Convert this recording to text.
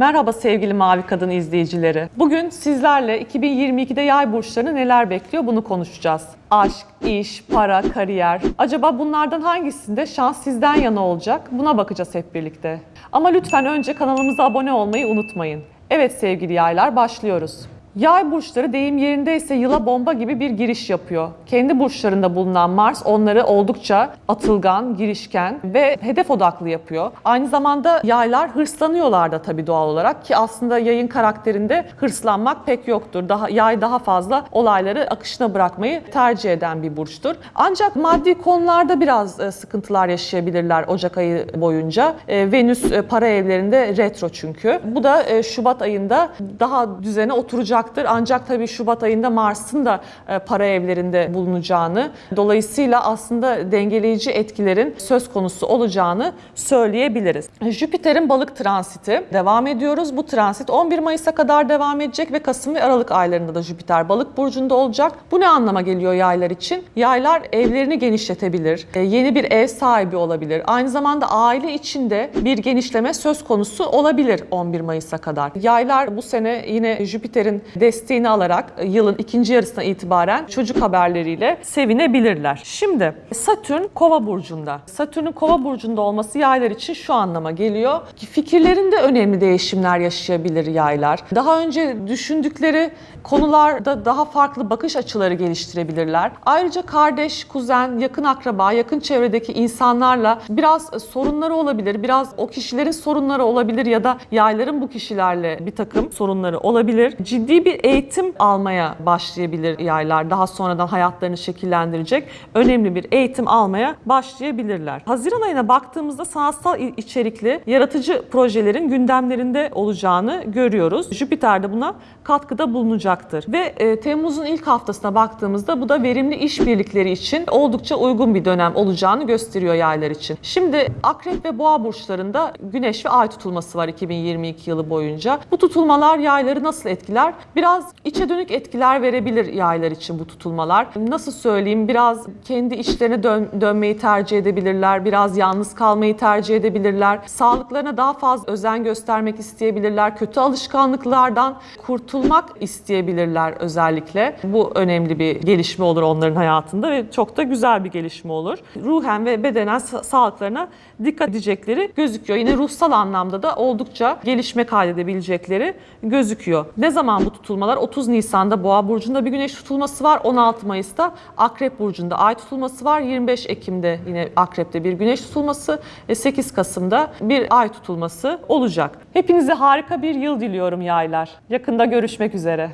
Merhaba sevgili Mavi Kadın izleyicileri. Bugün sizlerle 2022'de yay burçlarını neler bekliyor bunu konuşacağız. Aşk, iş, para, kariyer. Acaba bunlardan hangisinde şans sizden yana olacak? Buna bakacağız hep birlikte. Ama lütfen önce kanalımıza abone olmayı unutmayın. Evet sevgili yaylar başlıyoruz. Yay burçları deyim yerindeyse yıla bomba gibi bir giriş yapıyor. Kendi burçlarında bulunan Mars onları oldukça atılgan, girişken ve hedef odaklı yapıyor. Aynı zamanda yaylar hırslanıyorlar da tabii doğal olarak ki aslında yayın karakterinde hırslanmak pek yoktur. Daha yay daha fazla olayları akışına bırakmayı tercih eden bir burçtur. Ancak maddi konularda biraz e, sıkıntılar yaşayabilirler Ocak ayı boyunca. E, Venüs e, para evlerinde retro çünkü. Bu da Şubat ayında daha düzene oturacaktır. Ancak tabii Şubat ayında Mars'ın da e, para evlerinde bulunacağını, dolayısıyla aslında dengeleyici etkilerin söz konusu olacağını söyleyebiliriz. Jüpiter'in balık transiti devam ediyoruz. Bu transit 11 Mayıs'a kadar devam edecek ve Kasım ve Aralık aylarında da Jüpiter balık burcunda olacak. Bu ne anlama geliyor yaylar için? Yaylar evlerini genişletebilir, e, yeni bir ev sahibi olabilir. Aynı zamanda aile içinde bir genişleme söz konusu olabilir 11 Mayıs'a kadar. Yaylar bu sene yine Jüpiter'in desteğini alarak yılın ikinci yarısına itibaren çocuk haberleriyle sevinebilirler. Şimdi Satürn Kova burcunda. Satürn'ün Kova burcunda olması yaylar için şu anlama geliyor ki fikirlerinde önemli değişimler yaşayabilir yaylar. Daha önce düşündükleri konularda daha farklı bakış açıları geliştirebilirler. Ayrıca kardeş, kuzen, yakın akraba, yakın çevredeki insanlarla biraz sorunları olabilir. Biraz o kişilerin sorunları olabilir ya da yayların bu kişilerle bir takım sorunları olabilir. Ciddi bir eğitim almaya başlayabilir yaylar. Daha sonradan hayatlarını şekillendirecek önemli bir eğitim almaya başlayabilirler. Haziran ayına baktığımızda sanatsal içerikli yaratıcı projelerin gündemlerinde olacağını görüyoruz. Jüpiter de buna katkıda bulunacaktır. Ve e, Temmuz'un ilk haftasına baktığımızda bu da verimli işbirlikleri için oldukça uygun bir dönem olacağını gösteriyor yaylar için. Şimdi Akrep ve Boğa burçlarında Güneş ve Ay tutulması var 2022 yılı boyunca. Bu tutulmalar yayları nasıl etkiler? Biraz içe dönük etkiler verebilir yaylar için bu tutulmalar. Nasıl söyleyeyim? Biraz kendi içlerine dön- dönmeyi tercih edebilirler. Biraz yalnız kalmayı tercih edebilirler. Sağlıklarına daha fazla özen göstermek isteyebilirler. Kötü alışkanlıklardan kurtulmak isteyebilirler özellikle. Bu önemli bir gelişme olur onların hayatında ve çok da güzel bir gelişme olur. Ruhen ve bedenen sa- sağlıklarına dikkat edecekleri gözüküyor. Yine ruhsal anlamda da oldukça gelişme kaydedebilecekleri gözüküyor. Ne zaman bu tutulmalar? 30 Nisan'da Boğa burcunda bir güneş tutulması var. 16 Mayıs'ta Akrep burcunda ay tutulması var. 25 Ekim'de yine Akrep'te bir güneş tutulması ve 8 Kasım'da bir ay tutulması olacak. Hepinize harika bir yıl diliyorum yaylar. Yakında görüşmek üzere.